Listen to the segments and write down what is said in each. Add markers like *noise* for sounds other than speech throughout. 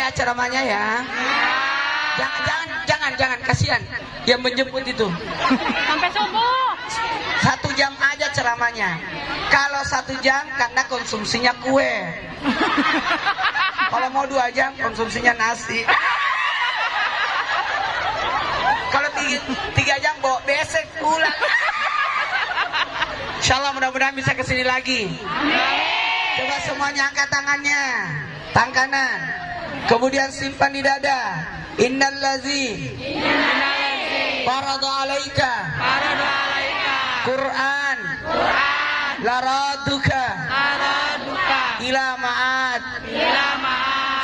ya ceramahnya ya. Jangan, jangan, jangan, jangan, kasihan yang menjemput itu. Sampai subuh. Satu jam aja ceramahnya. Kalau satu jam karena konsumsinya kue. Kalau mau dua jam konsumsinya nasi. Kalau tiga, tiga jam bawa besek pulang. Insya Allah mudah-mudahan bisa ke sini lagi. Coba semuanya angkat tangannya. Tangan kanan. Kemudian simpan di dada. Innal lazi farada alaika Faradu alaika. Quran Quran. laraduka Araduka. ila Ila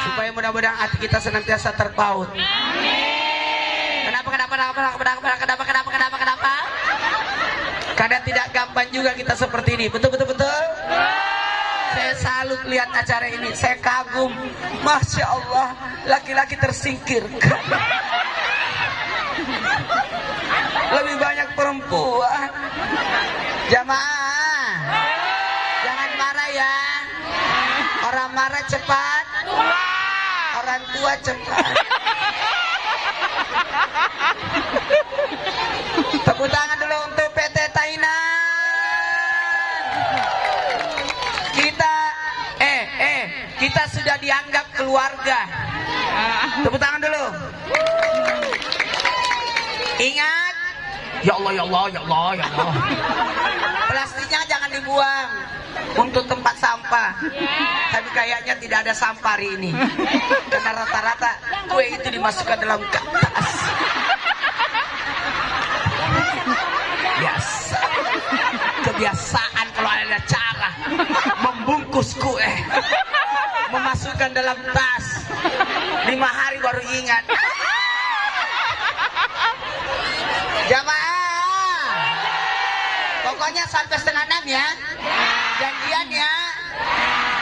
supaya mudah-mudahan hati kita senantiasa terpaut. Kenapa kenapa kenapa kenapa kenapa kenapa kenapa kenapa kenapa? Karena tidak gampang juga kita seperti ini. Betul betul betul. Saya salut lihat acara ini. Saya kagum. Masya Allah, laki-laki tersingkirkan. *laughs* Lebih banyak perempuan. Jamaah, jangan marah ya. Orang marah cepat, orang tua cepat. Tepuk tangan dulu untuk PT Tainan. Kita, eh, kita sudah dianggap keluarga. Tepuk tangan dulu. Ingat, ya Allah, ya Allah, ya Allah, ya Allah. Plastiknya jangan dibuang untuk tempat sampah. Tapi kayaknya tidak ada sampah hari ini. Karena rata-rata kue itu dimasukkan dalam kertas. Biasa. Kebiasaan kalau ada membungkus kue, memasukkan dalam tas. Lima hari baru ingat. Jamaah. Pokoknya sampai setengah enam ya. Janjian ya.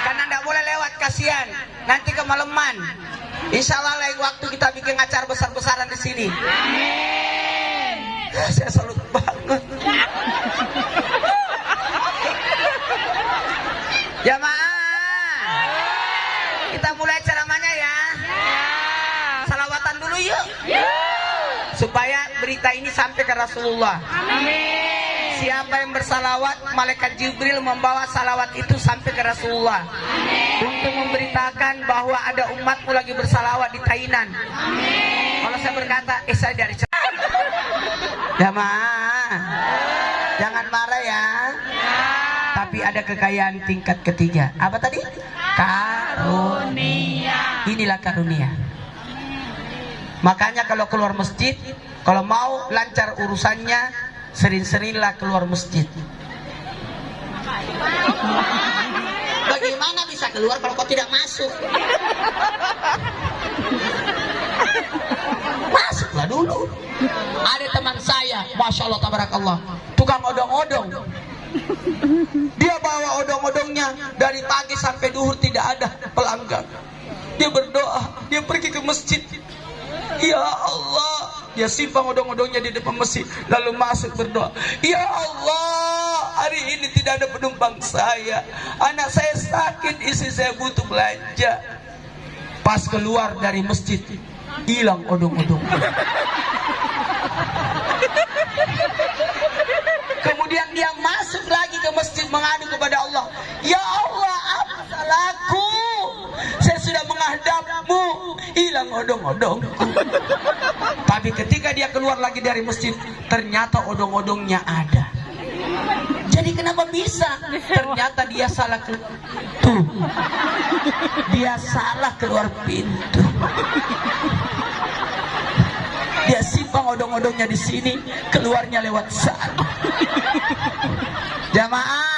Karena tidak boleh lewat kasihan. Nanti kemalaman. Insya Allah lain waktu kita bikin acara besar-besaran di sini. Saya salut banget. *laughs* Jamaah. Kita mulai ceramahnya ya. Salawatan dulu yuk. Supaya berita ini sampai ke Rasulullah. Siapa yang bersalawat, malaikat Jibril membawa salawat itu sampai ke Rasulullah. Untuk memberitakan bahwa ada umatmu lagi bersalawat di Tainan. Kalau saya berkata, eh saya dari *laughs* Jamaah. Jangan marah ya. Tapi ada kekayaan tingkat ketiga. Apa tadi? Karunia. Inilah karunia. Makanya kalau keluar masjid, kalau mau lancar urusannya, sering-seringlah keluar masjid. Bagaimana bisa keluar kalau kau tidak masuk? Masuklah dulu. Ada teman saya, masya Allah, tabarakallah, tukang odong-odong. Dia bawa odong-odongnya dari pagi sampai duhur tidak ada pelanggan. Dia berdoa, dia pergi ke masjid. Ya Allah, dia simpang odong-odongnya di depan masjid, lalu masuk berdoa. Ya Allah, hari ini tidak ada penumpang saya. Anak saya sakit, istri saya butuh belanja. Pas keluar dari masjid, hilang odong-odong. Dia masuk lagi ke masjid mengadu kepada Allah. Ya Allah, apa salahku? Saya sudah menghadapmu. Hilang odong-odong. Tapi ketika dia keluar lagi dari masjid, ternyata odong-odongnya ada. Jadi kenapa bisa? Ternyata dia salah tuh. Dia salah keluar pintu. Dia simpang odong-odongnya di sini, keluarnya lewat sana. *laughs* Jamaah